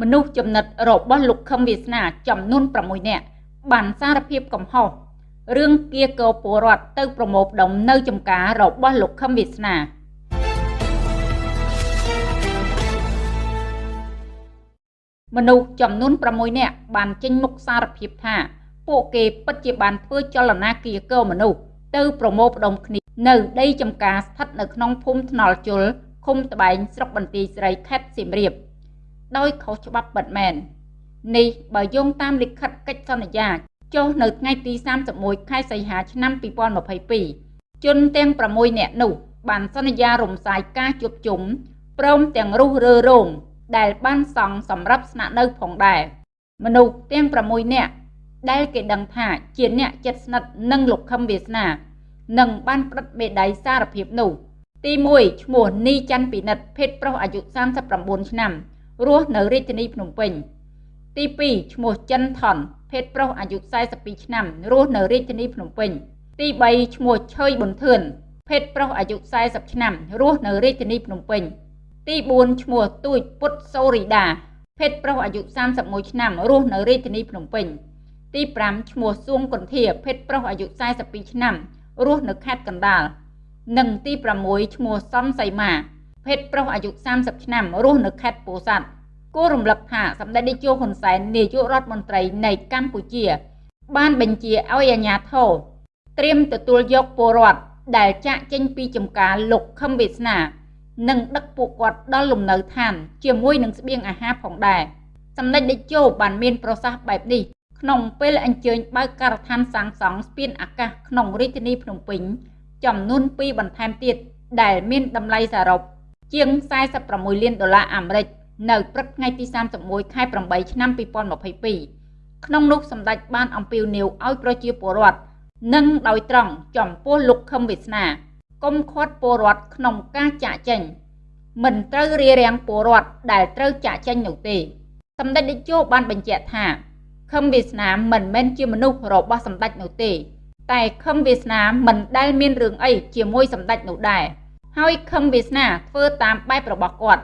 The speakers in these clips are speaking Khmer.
មនុស្សចំណិតរបស់លោកខឹមវាសនាចំនួន6នាក់បានសារភាពកំហុសរឿងគៀកោពលរដ្ឋទៅប្រមូលផ្ដុំនៅចំការរបស់លោកខឹមវាសនាមនុស្សចំនួន6នាក់បានចេញមុខសារភាពថា ពួកគេពិតជាបានធ្វើចលនាគៀកោមនុស្សទៅប្រមូលផ្ដុំគ្នានៅដីចំការស្ថិតនៅក្នុងភូមិថ្នល់ជលឃុំត្បែងស្រុកបន្ទាយស្រីខេត្តសៀមរាប ដោយខុសច្បាប់ពិតមែននេះបើយោងតាមលិខិតកិច្ចសន្យាចុះនៅថ្ងៃទី31ខែសីហាឆ្នាំ2022ជនទាំង6នាក់នោះបានសន្យារំសាយការជួបជុំព្រមទាំងរុះរើរោងដែលបានសង់សម្រាប់ស្នាក់នៅផងដែរមនុស្សទាំង6នាក់ដែលគេដឹងថាជាអ្នកចិត្តស្និទ្ធនឹងលោកខឹមវាសនានឹងបានផ្តិតមេដាយសារភាពនោះ ទី1ឈ្មោះនីច័ន្ទពិនិត្យភេទប្រុសអាយុ39ឆ្នាំ រស់នៅរាជធានីភ្នំពេញ ទី2ឈ្មោះចិនថនភេទប្រុសអាយុ42ឆ្នាំរស់នៅរាជធានីភ្នំពេញ ទី3ឈ្មោះឆើយប៊ុនធឿនភេទប្រុសអាយុ40ឆ្នាំរស់នៅរាជធានីភ្នំពេញ ទី4ឈ្មោះទូចពុតសូរីដាភេទប្រុសអាយុ31ឆ្នាំរស់នៅរាជធានីភ្នំពេញ ទី5ឈ្មោះសួងកន្ធាភេទប្រុសអាយុ42ឆ្នាំរស់នៅខេត្តកណ្ដាលនិងទី6ឈ្មោះសំសៃម៉ា ភេទប្រុសអាយុ30ឆ្នាំរស់នៅខេត្តពោធិ៍សាត់គួររំលឹកថាសម្ដេចនាយកហ៊ុនសែននាយករដ្ឋមន្ត្រីនៃកម្ពុជា បានបញ្ជាឲ្យអាជ្ញាធរត្រៀមទទួលយកពលរដ្ឋដែលចាក់ចេញពីចំការលោកខឹមវាសនានិងដឹកពួកគាត់ដល់លំនៅឋាន ជាមួយនឹងស្បៀងអាហារផងដែរសម្ដេចតេជោបានមានប្រសាសន៍បែបនេះក្នុងពេលអញ្ជើញបើកការដ្ឋានសាងសង់ស្ពានអាកាសក្នុងរាជធានីភ្នំពេញចំនួន2បន្ថែមទៀតដែលមានតម្លៃសរុប ជាង46លានដុល្លារអាមេរិកនៅព្រឹកថ្ងៃទី31ខែ8ឆ្នាំ2022ក្នុងនោះសម្ដេចបានអំពាវនាវឲ្យប្រជាពលរដ្ឋនិងដោយត្រង់ចំពោះលោកខឹមវាសនាកុំខាត់ពលរដ្ឋក្នុងការចាក់ចេញមិនត្រូវរារាំងពលរដ្ឋដែលត្រូវចាក់ចេញនោះទេសម្ដេចតេជោបានបញ្ជាក់ថាខឹមវាសនាមិនមែនជាមនុស្សរបស់សម្ដេចនោះទេ តែខឹមវាសនាមិនដែលមានរឿងអីជាមួយសម្ដេចនោះដែរ ហើយខឹមវាសនាធ្វើតាមបែបរបស់គាត់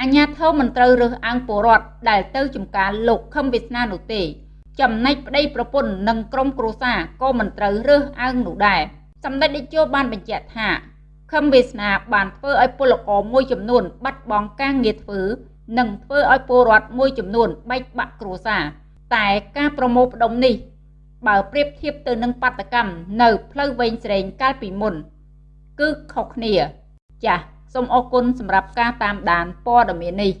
អញ្ញាធមមិនត្រូវរើសអើងពលរដ្ឋដែលទៅចំការលោកខឹមវាសនានោះទេ ចំណែកប្តីប្រពន្ធនិងក្រុមគ្រួសារក៏មិនត្រូវរើសអើងនោះដែរសម្ដេចតេជោបានបញ្ជាក់ថាខឹមវាសនាបានធ្វើឲ្យពលករមួយចំនួន បាត់បង់ការងារធ្វើនិងធ្វើឲ្យពលរដ្ឋមួយចំនួនបែកបាក់គ្រួសារតែការប្រមូលផ្ដុំនេះ បើប្រៀបធៀបទៅនឹងបាតកម្មនៅផ្លូវវែងស្រេងកាលពីមុន គឺខុសគ្នា ចាសសូមអរគុណសម្រាប់ការតាមដានព័ត៌មាននេះ